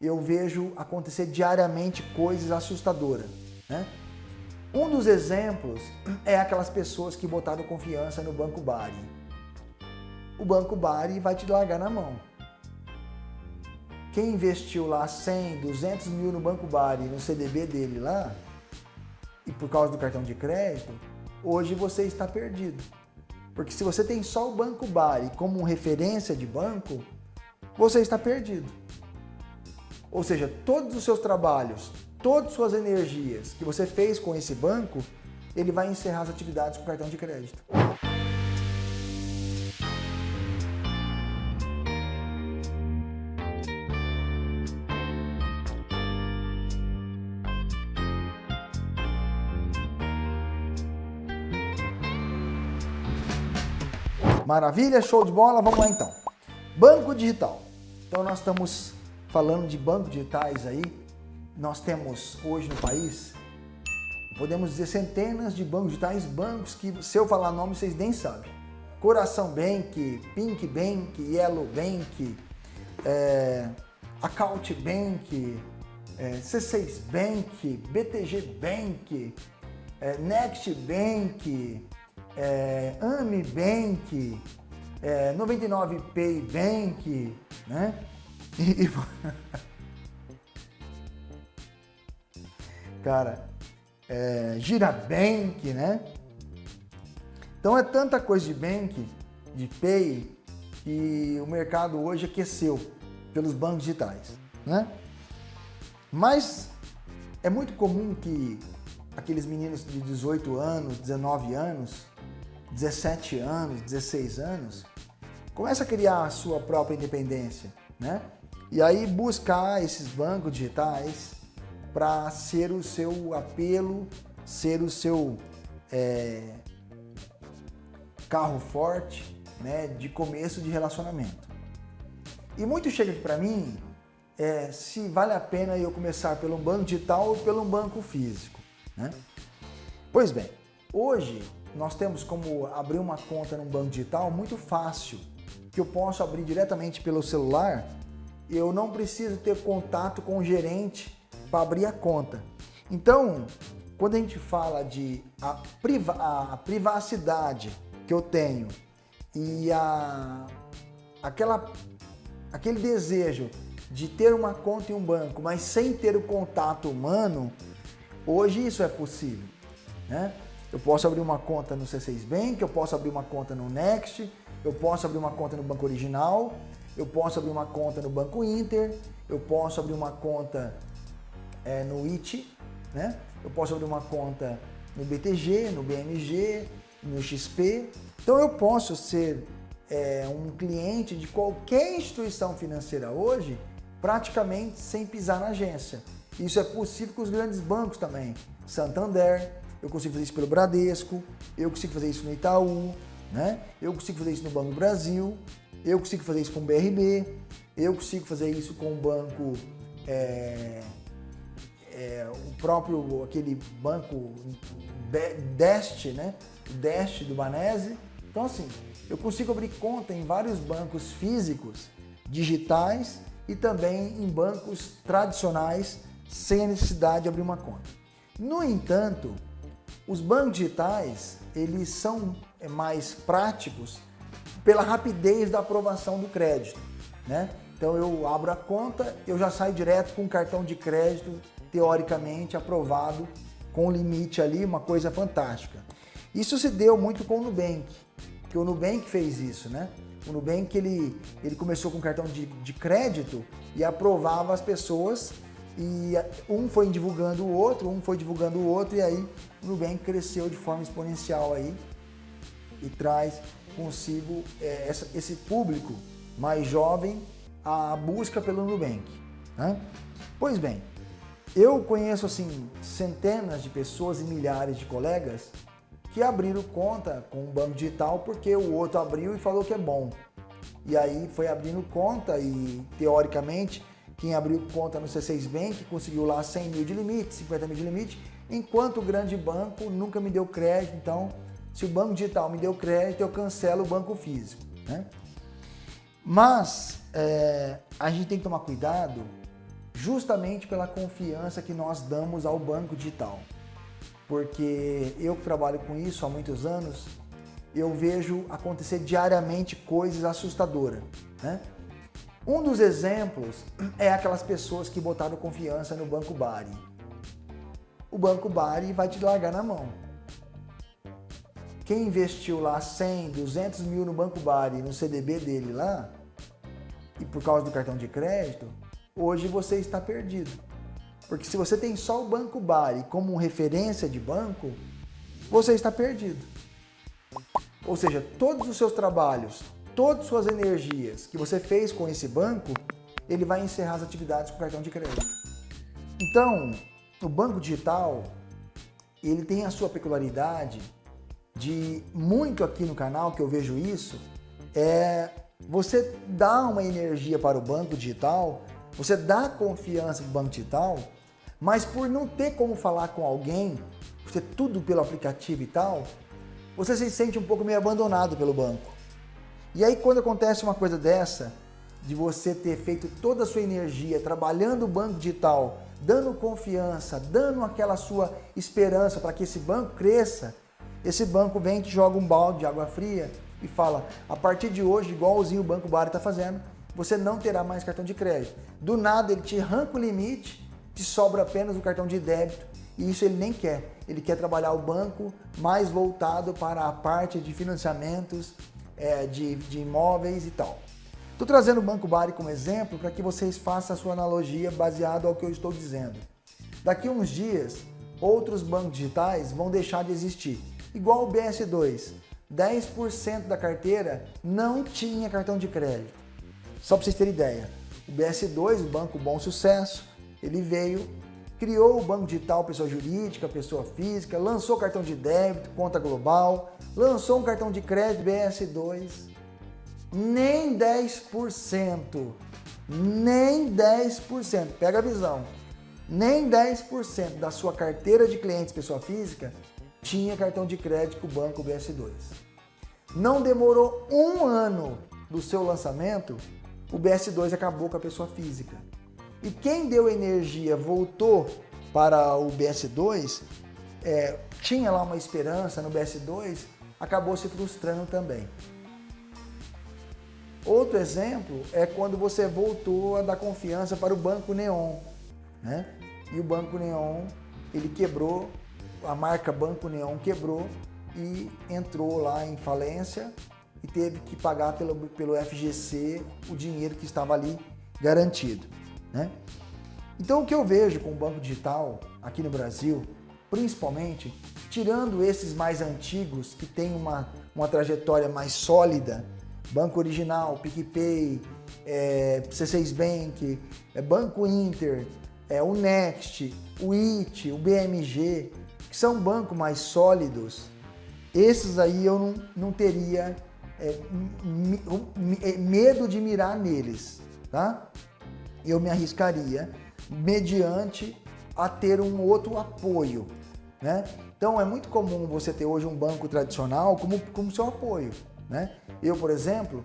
eu vejo acontecer diariamente coisas assustadoras. Né? Um dos exemplos é aquelas pessoas que botaram confiança no Banco Bari. O Banco Bari vai te largar na mão. Quem investiu lá 100, 200 mil no Banco Bari, no CDB dele lá, e por causa do cartão de crédito, hoje você está perdido. Porque se você tem só o Banco Bari como referência de banco, você está perdido. Ou seja, todos os seus trabalhos, todas as suas energias que você fez com esse banco, ele vai encerrar as atividades com cartão de crédito. Maravilha, show de bola, vamos lá então. Banco digital. Então nós estamos falando de bancos digitais aí. Nós temos hoje no país, podemos dizer centenas de bancos digitais, bancos que se eu falar nome vocês nem sabem. Coração Bank, Pink Bank, Yellow Bank, é, Account Bank, é, C6 Bank, BTG Bank, é, Next Bank, é, Ami Bank, é, 99 Pay Bank, né? E, cara, é, Girabank, né? Então é tanta coisa de bank, de pay, que o mercado hoje aqueceu pelos bancos digitais, né? Mas é muito comum que aqueles meninos de 18 anos, 19 anos, 17 anos, 16 anos, começa a criar a sua própria independência, né? E aí buscar esses bancos digitais para ser o seu apelo, ser o seu é, carro forte, né, de começo de relacionamento. E muito chega aqui para mim é, se vale a pena eu começar pelo banco digital ou pelo banco físico. Né? Pois bem, hoje nós temos como abrir uma conta num banco digital muito fácil, que eu posso abrir diretamente pelo celular eu não preciso ter contato com o gerente para abrir a conta. Então, quando a gente fala de a, priva a privacidade que eu tenho e a, aquela, aquele desejo de ter uma conta em um banco, mas sem ter o contato humano, hoje isso é possível. Né? Eu posso abrir uma conta no C6 Bank, eu posso abrir uma conta no Next, eu posso abrir uma conta no Banco Original, eu posso abrir uma conta no Banco Inter, eu posso abrir uma conta é, no IT, né? eu posso abrir uma conta no BTG, no BMG, no XP. Então eu posso ser é, um cliente de qualquer instituição financeira hoje praticamente sem pisar na agência. Isso é possível com os grandes bancos também. Santander, eu consigo fazer isso pelo Bradesco, eu consigo fazer isso no Itaú, né? eu consigo fazer isso no Banco do Brasil, eu consigo fazer isso com o BRB, eu consigo fazer isso com o banco, é, é, o próprio, aquele banco Deste, né? Deste do Banese. Então assim, eu consigo abrir conta em vários bancos físicos, digitais e também em bancos tradicionais sem a necessidade de abrir uma conta. No entanto, os bancos digitais, eles são é, mais práticos pela rapidez da aprovação do crédito, né? Então eu abro a conta, eu já saio direto com o cartão de crédito, teoricamente aprovado, com limite ali, uma coisa fantástica. Isso se deu muito com o Nubank, que o Nubank fez isso, né? O Nubank ele, ele começou com cartão de, de crédito e aprovava as pessoas e um foi divulgando o outro, um foi divulgando o outro e aí o Nubank cresceu de forma exponencial aí e traz consigo é, essa, esse público mais jovem a busca pelo Nubank. Né? Pois bem, eu conheço assim centenas de pessoas e milhares de colegas que abriram conta com um banco digital porque o outro abriu e falou que é bom. E aí foi abrindo conta e teoricamente quem abriu conta no C6 Bank conseguiu lá 100 mil de limite, 50 mil de limite, enquanto o grande banco nunca me deu crédito, então se o banco digital me deu crédito, eu cancelo o banco físico. Né? Mas é, a gente tem que tomar cuidado justamente pela confiança que nós damos ao banco digital. Porque eu que trabalho com isso há muitos anos, eu vejo acontecer diariamente coisas assustadoras. Né? Um dos exemplos é aquelas pessoas que botaram confiança no Banco Bari. O Banco Bari vai te largar na mão. Quem investiu lá 100, 200 mil no Banco Bari, no CDB dele lá, e por causa do cartão de crédito, hoje você está perdido. Porque se você tem só o Banco Bari como referência de banco, você está perdido. Ou seja, todos os seus trabalhos, todas as suas energias que você fez com esse banco, ele vai encerrar as atividades com cartão de crédito. Então, o banco digital, ele tem a sua peculiaridade de muito aqui no canal que eu vejo isso, é você dá uma energia para o banco digital, você dá confiança para o banco digital, mas por não ter como falar com alguém, você tudo pelo aplicativo e tal, você se sente um pouco meio abandonado pelo banco. E aí quando acontece uma coisa dessa, de você ter feito toda a sua energia trabalhando o banco digital, dando confiança, dando aquela sua esperança para que esse banco cresça, esse banco vem te joga um balde de água fria e fala, a partir de hoje, igualzinho o Banco Bari está fazendo, você não terá mais cartão de crédito. Do nada ele te arranca o limite, te sobra apenas o cartão de débito e isso ele nem quer. Ele quer trabalhar o banco mais voltado para a parte de financiamentos, é, de, de imóveis e tal. Estou trazendo o Banco Bari como exemplo para que vocês façam a sua analogia baseado ao que eu estou dizendo. Daqui a uns dias, outros bancos digitais vão deixar de existir, igual o BS2. 10% da carteira não tinha cartão de crédito. Só para vocês terem ideia, o BS2, o Banco Bom Sucesso, ele veio, criou o banco digital pessoa jurídica, pessoa física, lançou cartão de débito, conta global, lançou um cartão de crédito BS2, nem 10%, nem 10%, pega a visão, nem 10% da sua carteira de clientes pessoa física tinha cartão de crédito o Banco BS2. Não demorou um ano do seu lançamento, o BS2 acabou com a pessoa física. E quem deu energia voltou para o BS2, é, tinha lá uma esperança no BS2, acabou se frustrando também. Outro exemplo é quando você voltou a dar confiança para o Banco Neon. Né? E o Banco Neon, ele quebrou, a marca Banco Neon quebrou e entrou lá em falência e teve que pagar pelo, pelo FGC o dinheiro que estava ali garantido. Né? Então o que eu vejo com o Banco Digital aqui no Brasil, principalmente, tirando esses mais antigos que têm uma, uma trajetória mais sólida, Banco Original, PicPay, é, C6 Bank, é, Banco Inter, é, o Next, o IT, o BMG, que são bancos mais sólidos, esses aí eu não, não teria é, é, medo de mirar neles, tá? Eu me arriscaria mediante a ter um outro apoio, né? Então é muito comum você ter hoje um banco tradicional como, como seu apoio. Né? Eu, por exemplo,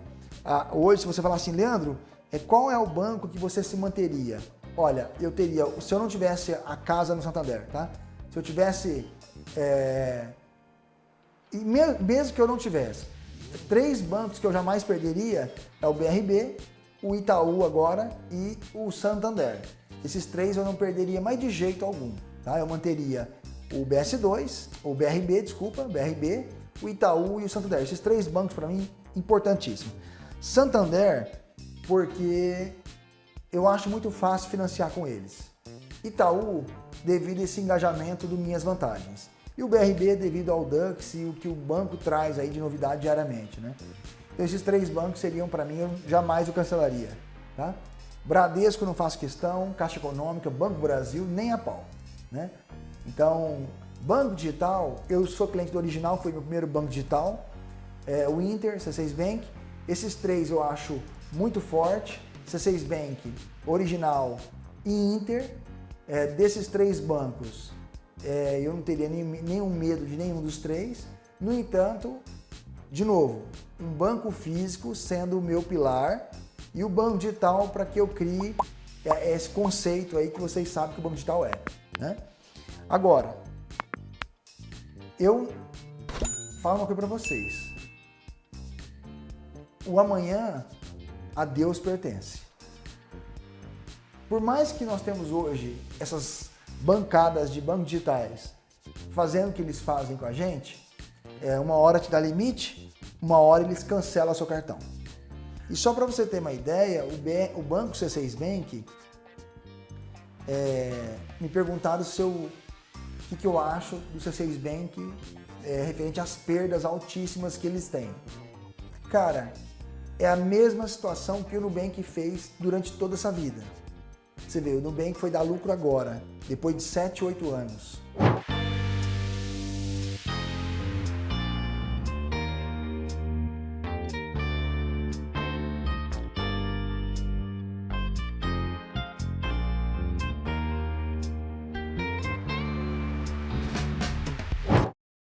hoje se você falar assim, Leandro, é, qual é o banco que você se manteria? Olha, eu teria, se eu não tivesse a casa no Santander, tá? Se eu tivesse, é, e mesmo que eu não tivesse, três bancos que eu jamais perderia é o BRB, o Itaú agora e o Santander. Esses três eu não perderia mais de jeito algum, tá? Eu manteria o BS2, o BRB, desculpa, BRB, o Itaú e o Santander. Esses três bancos para mim importantíssimos. Santander, porque eu acho muito fácil financiar com eles. Itaú, devido a esse engajamento do Minhas Vantagens. E o BRB devido ao Dux e o que o banco traz aí de novidade diariamente, né? Então esses três bancos seriam para mim, eu jamais o cancelaria, tá? Bradesco não faço questão, Caixa Econômica, Banco Brasil, nem a pau, né? Então, Banco digital, eu sou cliente do original, foi meu primeiro banco digital. É, o Inter, C6 Bank. Esses três eu acho muito forte. C6 Bank, original e Inter. É, desses três bancos, é, eu não teria nem, nenhum medo de nenhum dos três. No entanto, de novo, um banco físico sendo o meu pilar e o banco digital para que eu crie é, esse conceito aí que vocês sabem que o banco digital é. Né? Agora, eu falo uma coisa para vocês. O amanhã a Deus pertence. Por mais que nós temos hoje essas bancadas de bancos digitais fazendo o que eles fazem com a gente, é, uma hora te dá limite, uma hora eles cancelam seu cartão. E só para você ter uma ideia, o, B, o banco C6 Bank é, me perguntaram se eu, o que, que eu acho do C6 Bank é, referente às perdas altíssimas que eles têm. Cara, é a mesma situação que o Nubank fez durante toda essa vida. Você vê, o Nubank foi dar lucro agora, depois de 7, 8 anos.